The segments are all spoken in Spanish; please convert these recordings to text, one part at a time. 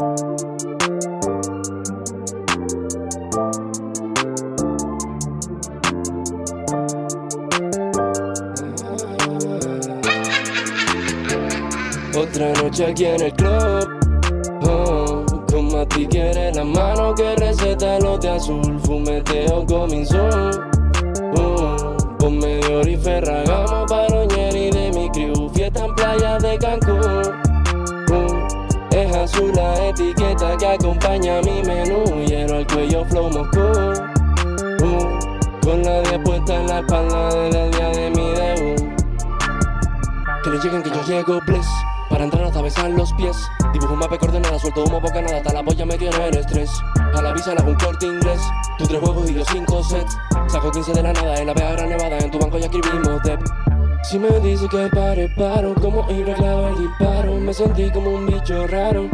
Otra noche aquí en el club oh, Con Mati quiere la mano que receta lote azul Fumeteo con oh, Con Medior y Ferragamo, y de mi crew Fiesta en playa de Cancún azul la etiqueta que acompaña mi menú Hielo al cuello flow Moscú. Oh, Con la 10 puesta en la espalda desde el día de mi debut. Que le lleguen que yo llego bliss para entrar hasta besar los pies. Dibujo un mapa coordenada, suelto humo, boca nada. Hasta la polla me tiene en estrés. A la visa le hago un corte inglés. Tú tres juegos y yo cinco sets. Saco 15 de la nada en la Vega Nevada. En tu banco ya escribimos dep Si me dice que pare, paro Como ir clavo el disparo. Me sentí como un bicho raro,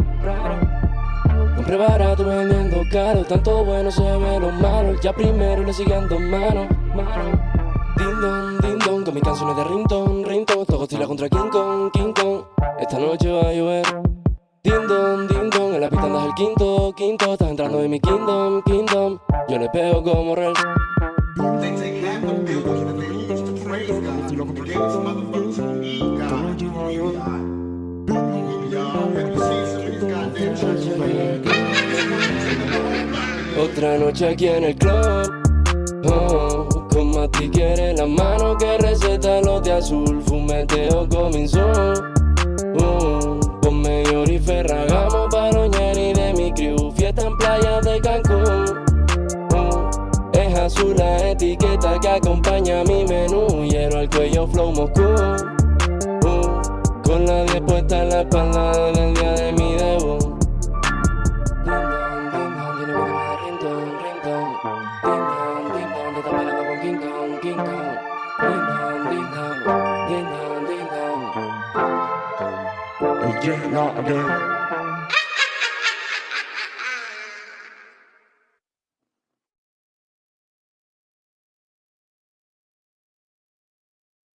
Compré barato vendiendo caro. Tanto bueno se ve lo malo. Ya primero le siguiendo mano, mano Ding dong, ding dong Con mis canciones de ringtone, ringtone. Todo Godzilla contra King Kong, King Kong. Esta noche va a llover. Ding dong, ding dong En la pista andas el quinto, quinto. Estás entrando en mi kingdom, kingdom. Yo le pego como rel Otra noche aquí en el club. Oh, Con Mati quiere la mano que receta los de azul. Fumeteo Uh, ponme oro y ferragamo para y de mi crew. Fiesta en playa de Cancún. Uh, Es azul la etiqueta que acompaña mi menú. Hielo al cuello flow Moscú. Uh, Con la 10 puesta en la espalda desde el día de mi again, not again.